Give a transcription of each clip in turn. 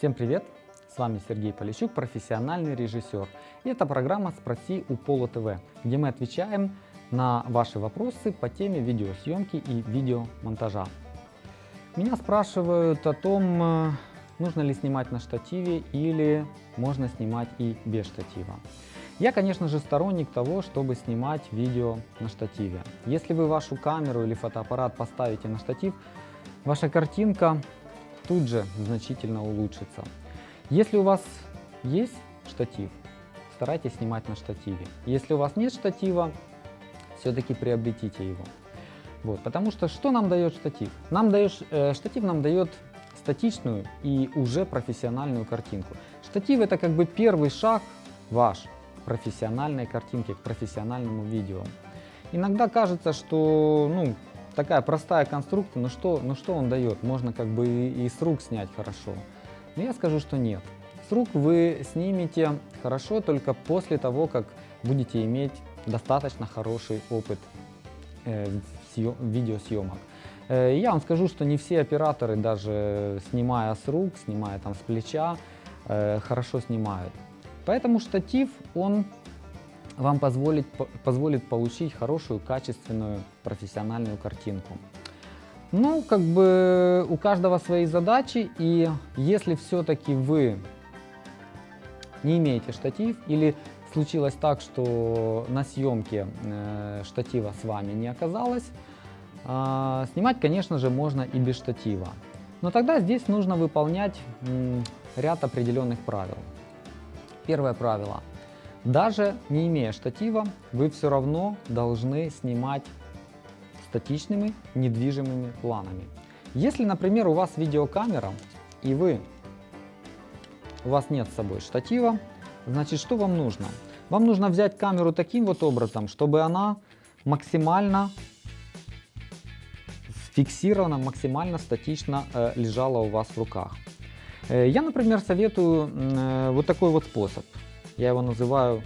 Всем привет! С вами Сергей Полищук, профессиональный режиссер. И это программа «Спроси у Пола ТВ», где мы отвечаем на ваши вопросы по теме видеосъемки и видеомонтажа. Меня спрашивают о том, э, нужно ли снимать на штативе или можно снимать и без штатива. Я, конечно же, сторонник того, чтобы снимать видео на штативе. Если вы вашу камеру или фотоаппарат поставите на штатив, ваша картинка тут же значительно улучшится. Если у вас есть штатив, старайтесь снимать на штативе. Если у вас нет штатива, все-таки приобретите его. Вот, потому что что нам дает штатив? Нам дает, э, штатив нам дает статичную и уже профессиональную картинку. Штатив это как бы первый шаг ваш профессиональной картинки, к профессиональному видео. Иногда кажется, что ну, такая простая конструкция, но что, но что он дает? Можно как бы и, с рук снять хорошо. Но я скажу, что нет. С рук вы снимете хорошо только после того, как будете иметь достаточно хороший опыт э, съем, видеосъемок. Э, я вам скажу, что не все операторы, даже снимая с рук, снимая там с плеча, э, хорошо снимают. Поэтому штатив, он вам позволит, позволит получить хорошую, качественную, профессиональную картинку. Ну, как бы у каждого свои задачи, и если все-таки вы не имеете штатив, или случилось так, что на съемке э, штатива с вами не оказалось, э, снимать, конечно же, можно и без штатива. Но тогда здесь нужно выполнять м, ряд определенных правил. Первое правило. Даже не имея штатива, вы все равно должны снимать статичными недвижимыми планами. Если, например, у вас видеокамера и вы, у вас нет с собой штатива, значит, что вам нужно? Вам нужно взять камеру таким вот образом, чтобы она максимально фиксирована, максимально статично э, лежала у вас в руках. Э, я, например, советую э, вот такой вот способ. Я его называю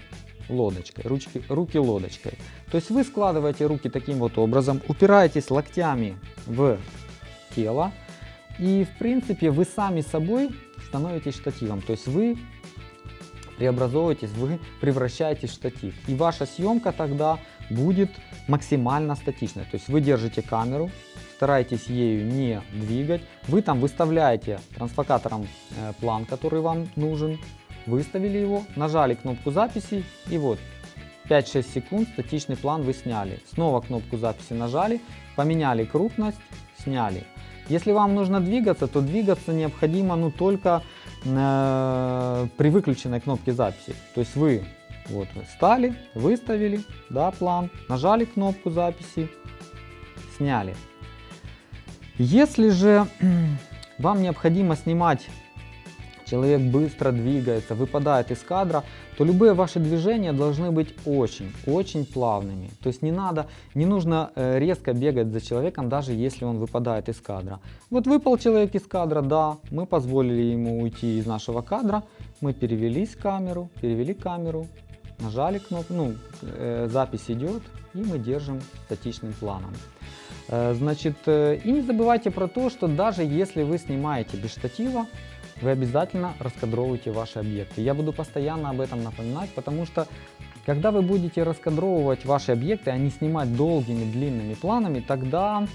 лодочкой, ручки, руки лодочкой. То есть вы складываете руки таким вот образом, упираетесь локтями в тело, и в принципе вы сами собой становитесь штативом. То есть вы преобразовываетесь, вы превращаетесь в штатив. И ваша съемка тогда будет максимально статичной. То есть вы держите камеру, старайтесь ею не двигать. Вы там выставляете трансфокатором э, план, который вам нужен, выставили его, нажали кнопку записи и вот 5-6 секунд статичный план вы сняли. Снова кнопку записи нажали, поменяли крупность, сняли. Если вам нужно двигаться, то двигаться необходимо ну, только э, при выключенной кнопке записи. То есть вы вот вы стали, выставили да, план, нажали кнопку записи, сняли. Если же вам необходимо снимать человек быстро двигается, выпадает из кадра, то любые ваши движения должны быть очень-очень плавными. То есть не надо, не нужно э, резко бегать за человеком, даже если он выпадает из кадра. Вот выпал человек из кадра, да, мы позволили ему уйти из нашего кадра, мы перевелись камеру, перевели камеру, нажали кнопку, ну, э, запись идет, и мы держим статичным планом. Э, значит, и не забывайте про то, что даже если вы снимаете без штатива, вы обязательно раскадровывайте ваши объекты. Я буду постоянно об этом напоминать, потому что когда вы будете раскадровывать ваши объекты, а не снимать долгими длинными планами, тогда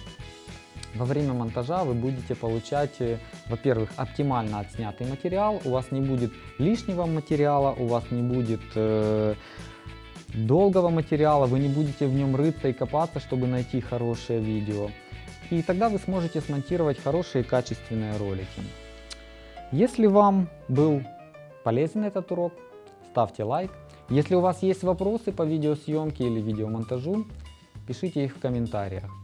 во время монтажа вы будете получать, э, во-первых, оптимально отснятый материал, у вас не будет лишнего материала, у вас не будет э, долгого материала, вы не будете в нем рыться и копаться, чтобы найти хорошее видео. И тогда вы сможете смонтировать хорошие качественные ролики. Если вам был полезен этот урок, ставьте лайк. Если у вас есть вопросы по видеосъемке или видеомонтажу, пишите их в комментариях.